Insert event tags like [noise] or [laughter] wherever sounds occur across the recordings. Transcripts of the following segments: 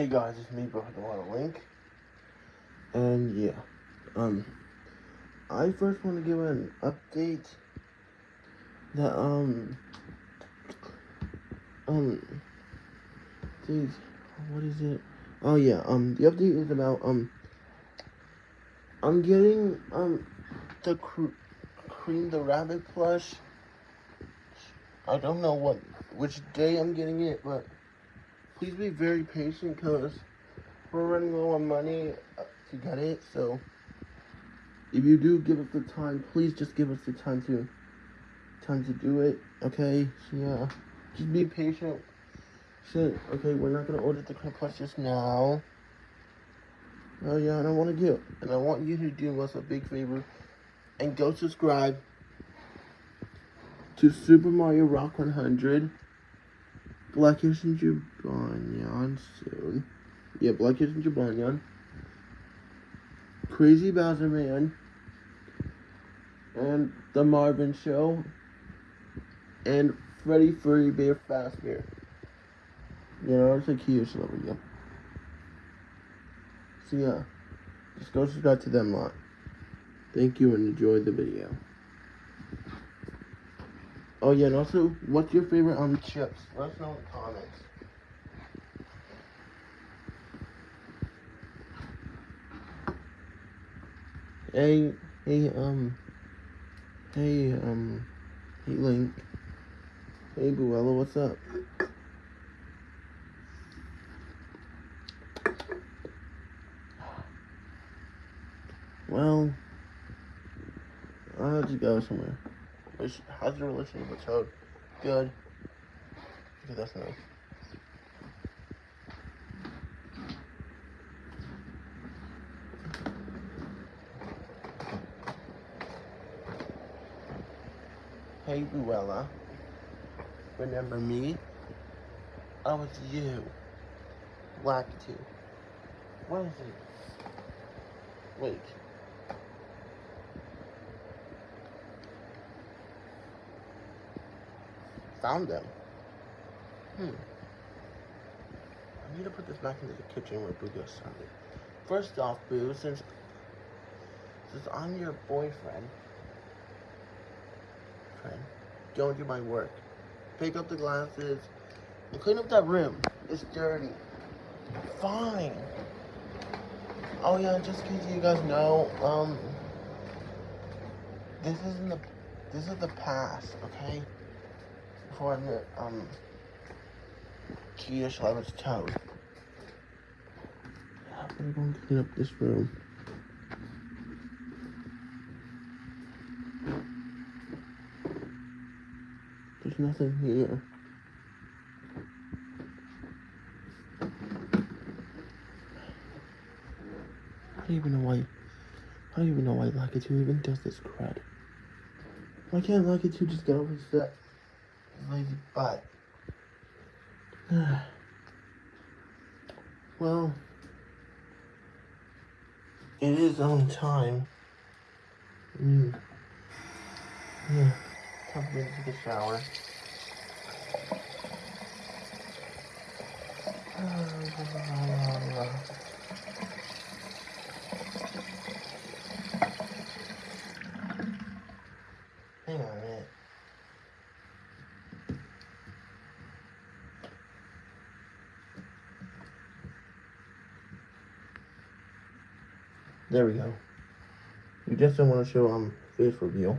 Hey guys, it's me, Bro Water Link. And yeah, um, I first want to give an update that, um, um, geez, what is it? Oh yeah, um, the update is about, um, I'm getting, um, the cr Cream the Rabbit plush. I don't know what, which day I'm getting it, but please be very patient because we're running low on money uh, to get it. So if you do give us the time, please just give us the time to time to do it. Okay, so yeah, just be patient. So, okay, we're not gonna order the crab just now. Oh yeah, and I want to get, and I want you to do us a big favor and go subscribe to Super Mario Rock 100. Blackish and Jibanyan soon. Yeah, Blackish and Jibanyan. Crazy Bowser Man. And The Marvin Show. And Freddy Furry Bear Fazbear. You know, it's a huge level, yeah. So yeah, just go subscribe to them lot. Thank you and enjoy the video. Oh yeah, and also, what's your favorite um chips? Let us know in the comments. Hey, hey, um, hey, um, hey Link. Hey Buella, what's up? Well, I'll just go somewhere. How's your relationship with Toad? Good. Okay, that's nice. Hey, Luella. Remember me? I was you. Lakitu. What is it? Wait. Found them. Hmm. I need to put this back into the kitchen where Boo goes Sunday. First off, Boo, since since I'm your boyfriend, friend, go and do my work. Pick up the glasses and clean up that room. It's dirty. Fine. Oh yeah, just in case you guys know, um, this isn't the, this is the past, okay? Before met, um, Kia Shalamit's toad. I'm going to clean up this room. There's nothing here. I don't even know why. I don't even know why Lakitu even does this crud. Why can't Lakitu just get over that lazy butt? [sighs] well, it is on time. Mm. Yeah. Time to take a shower. [sighs] Hang on a minute. There we go. You just don't want to show um face reveal.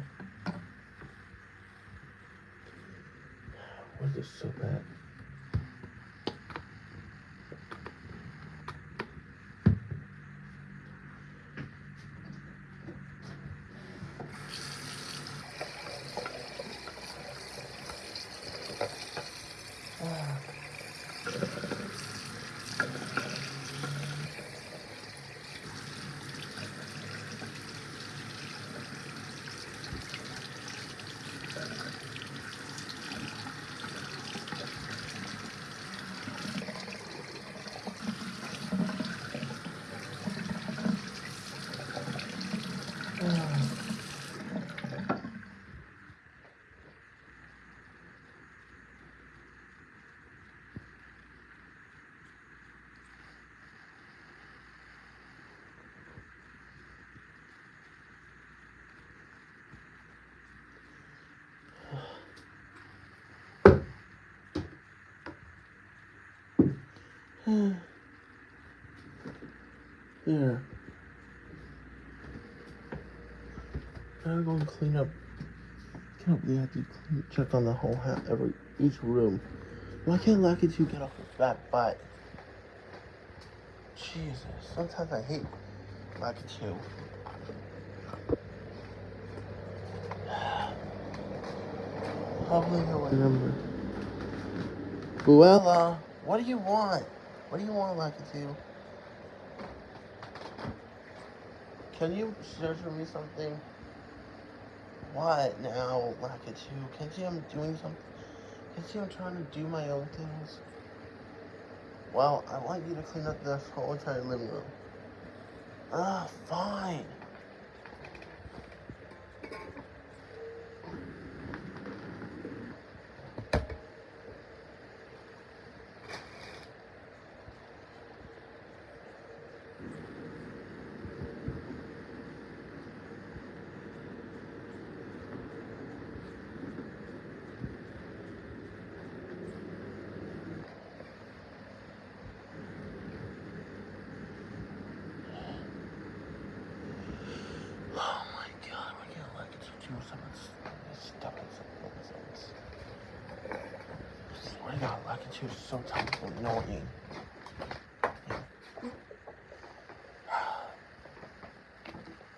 Why is this so bad? There. I'm going to clean up. Can't believe I have to clean, check on the whole house, every each room. Why can't Lakitu get off his fat butt? Jesus, sometimes I hate Lucky Two. [sighs] Hopefully he'll remember. Buella, what do you want? What do you want, Lakitu? Can you search for me something? What now, Lakitu? Can you see I'm doing something? Can you see I'm trying to do my own things? Well, I want you to clean up this whole entire living room. Ah, fine. Oh my god, I can't like it to do some of this stuff in some nonsense. I swear to god, like it to so times annoying.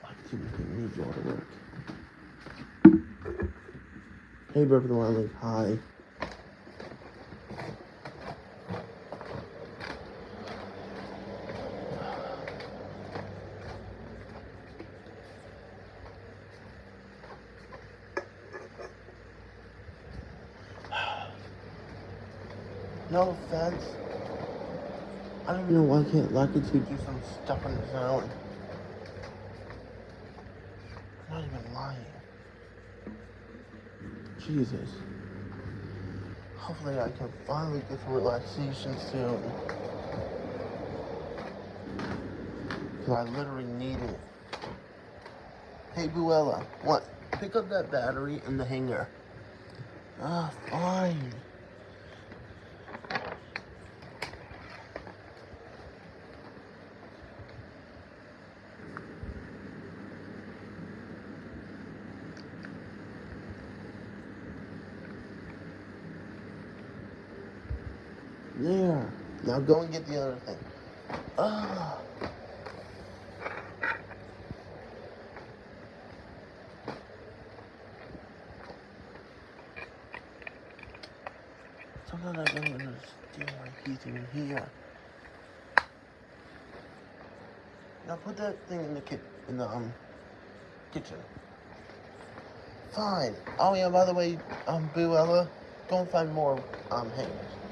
Like it to need you all to work. Hey, Burp the Wildling, hi. No offense. I don't even know why I can't like it to do some stuff on his own. I'm not even lying. Jesus. Hopefully I can finally get some relaxation soon. Because I literally need it. Hey, Buella, what? Pick up that battery in the hangar. Ah, fine. There. Now go and get the other thing. Ah. Sometimes I don't understand why he's in here. Now put that thing in the kit in the um kitchen. Fine. Oh yeah, by the way, um Buella, go and find more um hangers.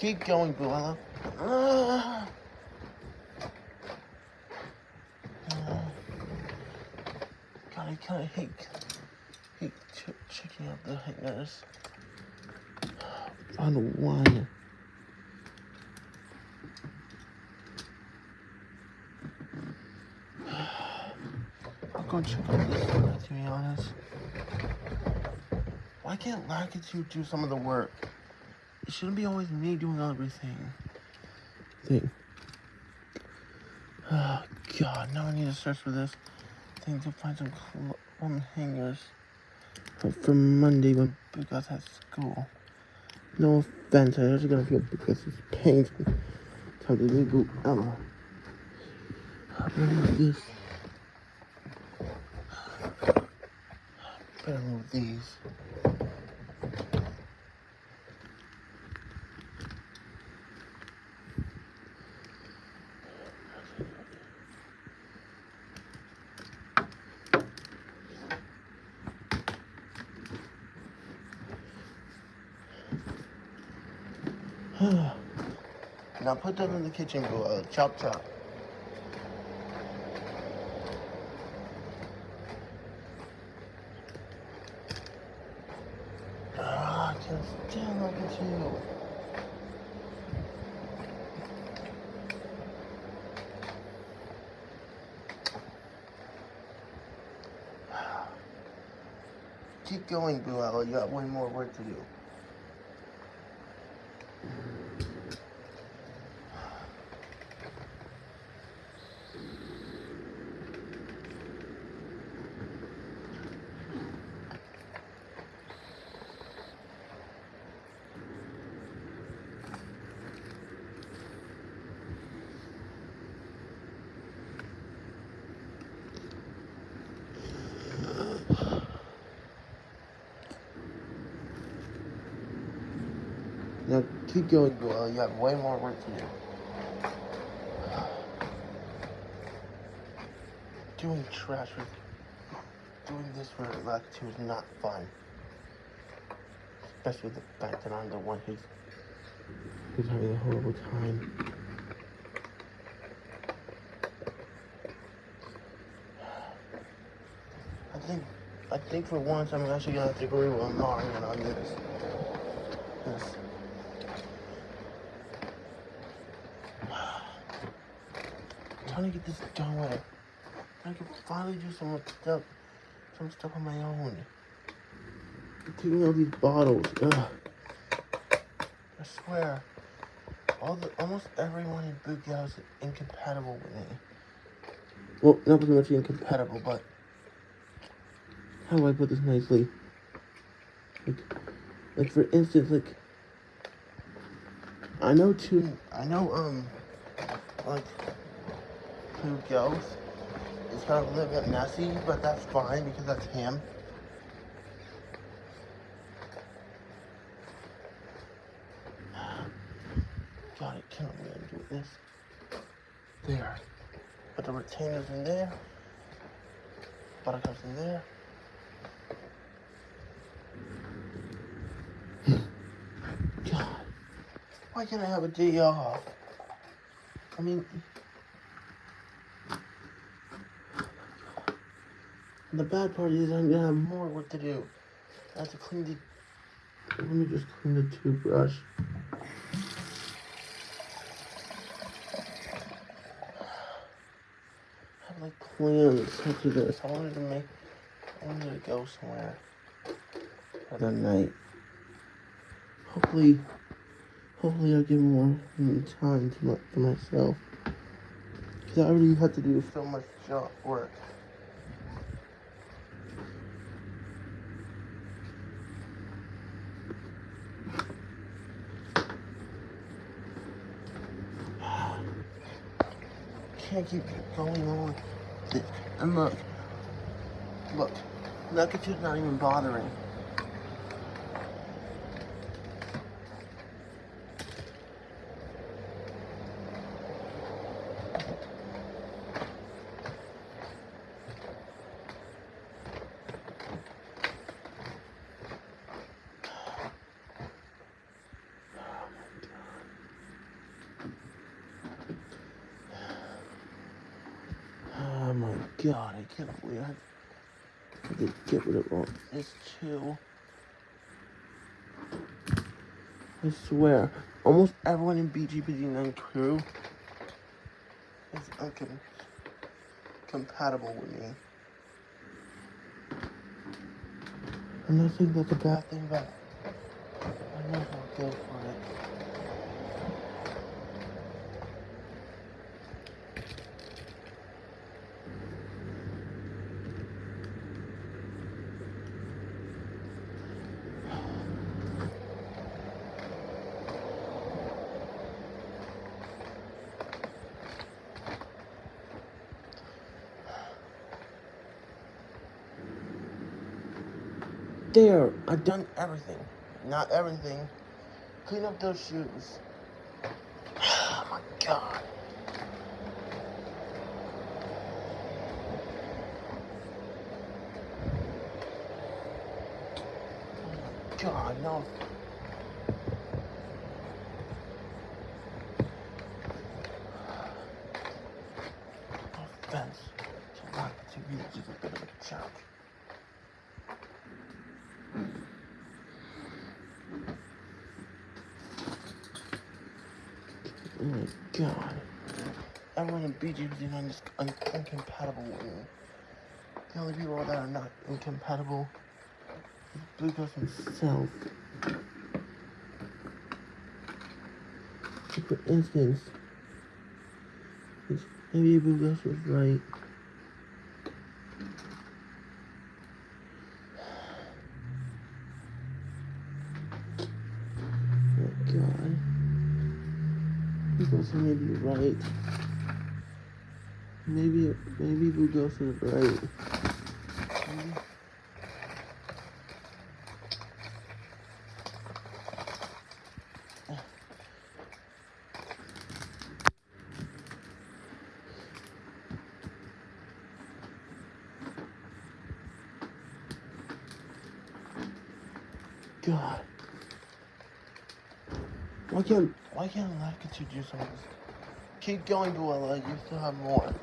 Keep going, Buella. Ah. Ah. God, I kind of hate, hate ch- checking out the hangers. Found one. I'll go check out this one, to be honest. Why can't Lakitu do some of the work? It shouldn't be always me doing everything. Thing. [sighs] Oh, God, now I need to search for this thing to find some cl- um, hangers for, for Monday when Bugat's at school. No offense, I just gonna feel because it's painful. Time to leave Ella. Better move this. Better move these. Now put them in the kitchen, bro. Uh, chop chop. Ah, just damn, look at you. [sighs] keep going, Blue Owl. You got one more work to do. Blue You have way more work to do. Doing trash with doing this for like two is not fun. Especially the fact that I'm the one who's who's having a horrible time. I think I think for once I'm actually gonna have to agree with Marion on this. To get this done. I can finally do some stuff some stuff on my own. Taking all these bottles. Ugh. I swear. All the almost everyone in Boot Gal is incompatible with me. Well, not pretty much incompatible, but how do I put this nicely? Like, like for instance, like I know two. I know um, like two goes. It's of a little bit messy, but that's fine because that's him. God, I cannot believe I'm doing this. There. Put the retainers in there. Buttercups in there. God. Why can't I have a day off? I mean, the bad part is I'm gonna have more work to do. I have to clean the. Let me just clean the toothbrush. I have like plans to do this. I wanted to make. I wanted to go somewhere for the night. Hopefully, hopefully I'll get more time to, my, to myself. Because I already had to do so much job work. Can't keep going on. And look, look, look at you not even bothering. Oh my god, I can't believe I to get rid of all this too. I swear, almost everyone in BGPD9 crew is uncom- compatible with me. I'm not think that's a bad thing, but I know go for it. There, I've done everything. Not everything. Clean up those shoes. [sighs] Oh my god. Oh god, no. No offense to want to be a bit of a jerk. Oh god. Everyone in BGB is un- incompatible with me. The only people that are not incompatible Blue Ghost himself. For instance, maybe Blue Ghost was right. Oh God. Blue Ghost may be right. Maybe, maybe we go Ghost the right. Maybe. God. Why can't why can't Lakitu do something? Keep going, Buella. You still have more.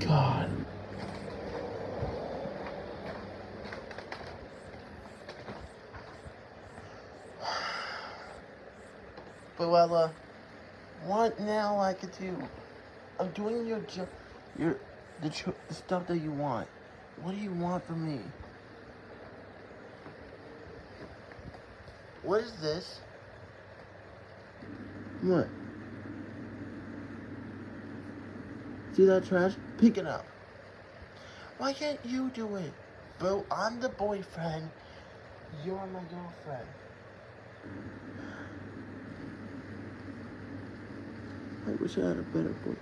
God. [sighs] What now, I could do? I'm doing your job, your the, the stuff that you want. What do you want from me? What is this? What? See that trash? Pick it up. Why can't you do it? Boo, I'm the boyfriend. You're my girlfriend. I wish I had a better boyfriend.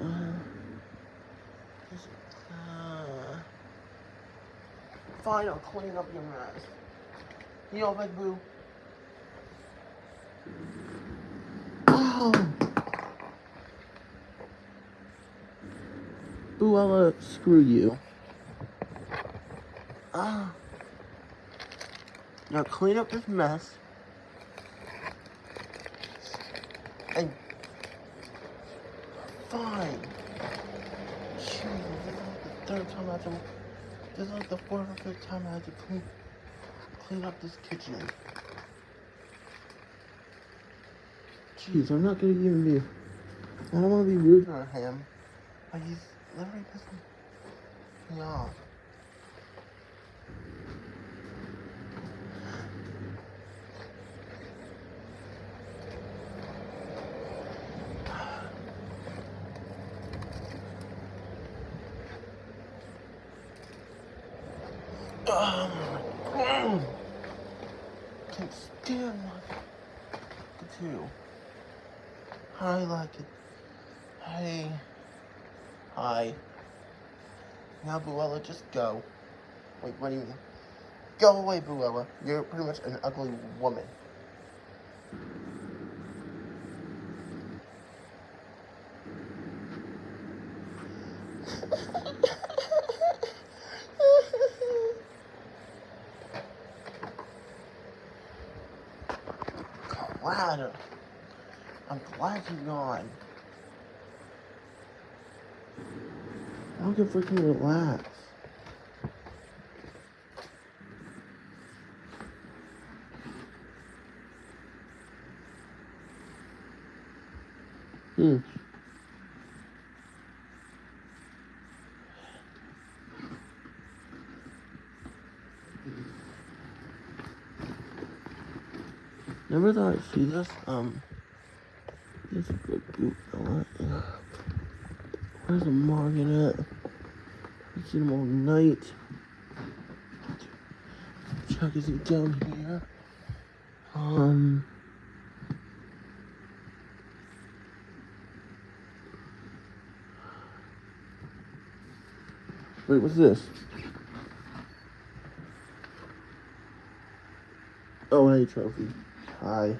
Uh, just, uh, fine, I'll clean up your mess. You know, like boo. Oh! I'll uh, screw you. Ah. Now clean up this mess. And fine. Jesus, this is like the third time I had to. This is like the fourth or fifth time I had to clean clean up this kitchen. Jeez, I'm not gonna even be. I don't want to be rude to him, but he's literally pissing me off. Um, My god! Can't stand like. I like it. Hey. Hi. Now, Buella, just go. Wait, what do you mean? Go away, Buella. You're pretty much an ugly woman. Glad. I'm glad you're gone. I can freaking relax. Hmm. Never thought I'd see this. Um, this good boot. Where's the Morgan at? I see him all night. Check is he down here? Um. Wait, what's this? Oh, hey, trophy. Hi.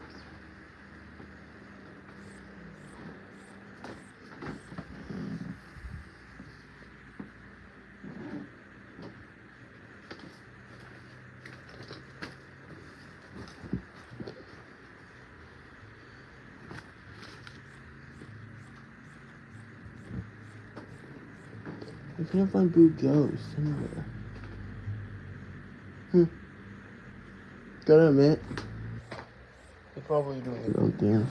I can't find Boo Ghost anywhere. Hmm. Gotta admit, probably doing your own things.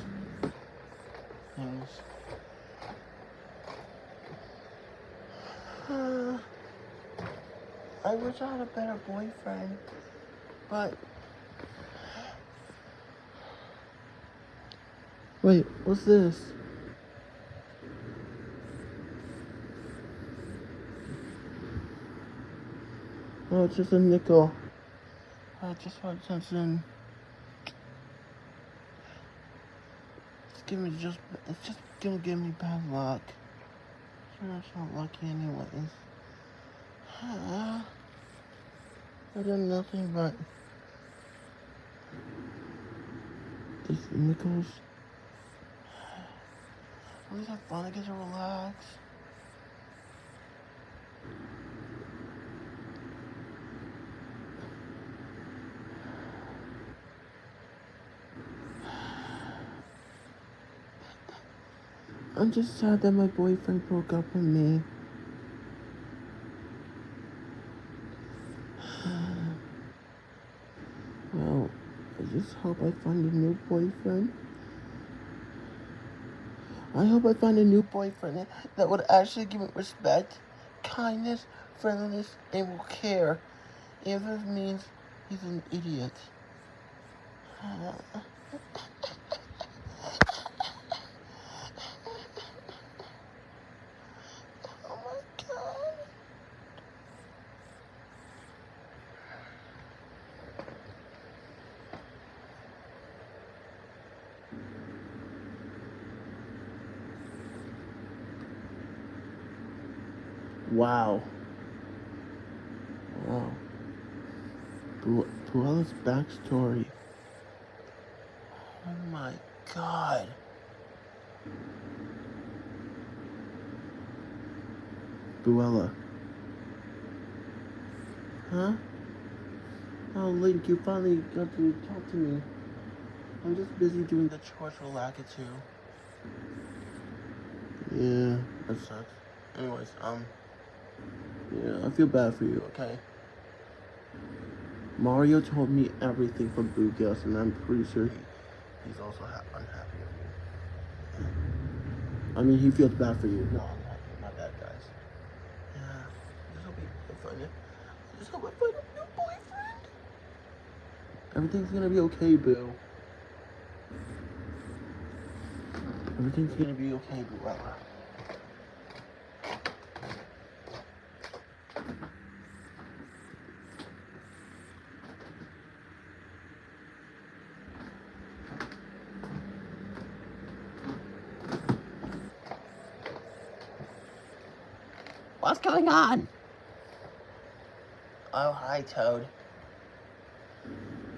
Things. Uh, I wish I had a better boyfriend, but. Wait, what's this? Oh, it's just a nickel. I just want something. Giving me just. It's just gonna give me bad luck. It's not lucky anyways. [sighs] I done nothing but these nickels. [sighs] At least I finally get to relax. I'm just sad that my boyfriend broke up with me. [sighs] well, I just hope I find a new boyfriend. I hope I find a new boyfriend that would actually give me respect, kindness, friendliness, and will care. If it means he's an idiot. [sighs] [sighs] Wow. Wow. Bu- Buella's backstory. Oh my god. Buella. Huh? Oh, Link, you finally got to talk to me. I'm just busy doing the chores for Lakitu. Yeah, that sucks. Anyways, um, yeah, I feel bad for you, okay? Mario told me everything from Bugos, and I'm pretty sure he, he's also ha- unhappy with you. I mean, he feels bad for you. No, I'm not, not bad, guys. Yeah, hope I find it. I just hope I find a new boyfriend. Everything's gonna be okay, Boo. Everything's gonna be okay, Buella. Going on? Oh, hi, Toad.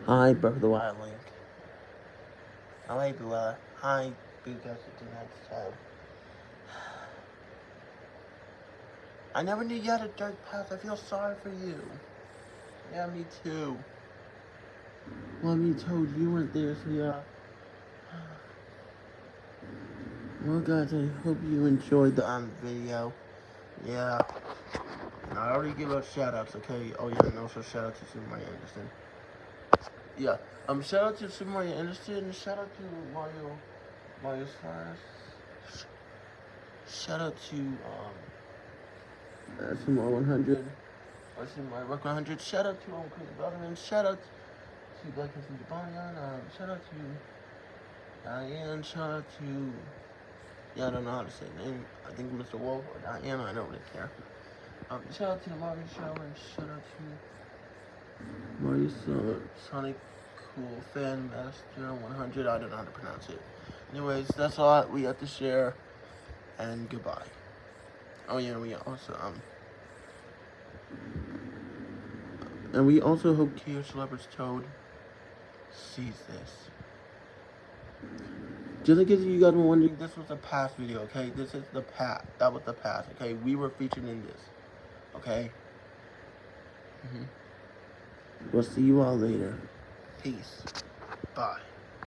Hi, Breath of the Wild Link. Oh, hey, Buella. Hi, Goes to next Toad. I never knew you had a dark past. I feel sorry for you. Yeah, me too. Well, me Toad, you weren't there, so yeah. Well, guys, I hope you enjoyed the um, video. Yeah. And I already give out shout outs, okay? Oh, yeah, and also shout out to Super Mario Anderson. Yeah. Um, shout out to Super Mario Anderson and shout out to Mario. Mario Slash. Shout out to, um. Uh, Super 100. Or Super Mario Rock 100. Shout out to um, Chris Butterman. Shout out to Blackish and Jibanyan. Um, shout out to Diane. Shout out to. Yeah, I don't know how to say his name. I think Mr. Wolf or Diana. I don't really care. Um, shout out to the Mario Show and shout out to Mario Son- Sonic Cool Fan Master 100. I don't know how to pronounce it. Anyways, that's all we have to share. And goodbye. Oh yeah, we also um. And we also hope Chaos Celebrity's Toad sees this. Just in case you guys were wondering, this was the past video, okay? This is the past. That was the past, okay? We were featured in this, okay? Mm -hmm. We'll see you all later. Peace. Bye.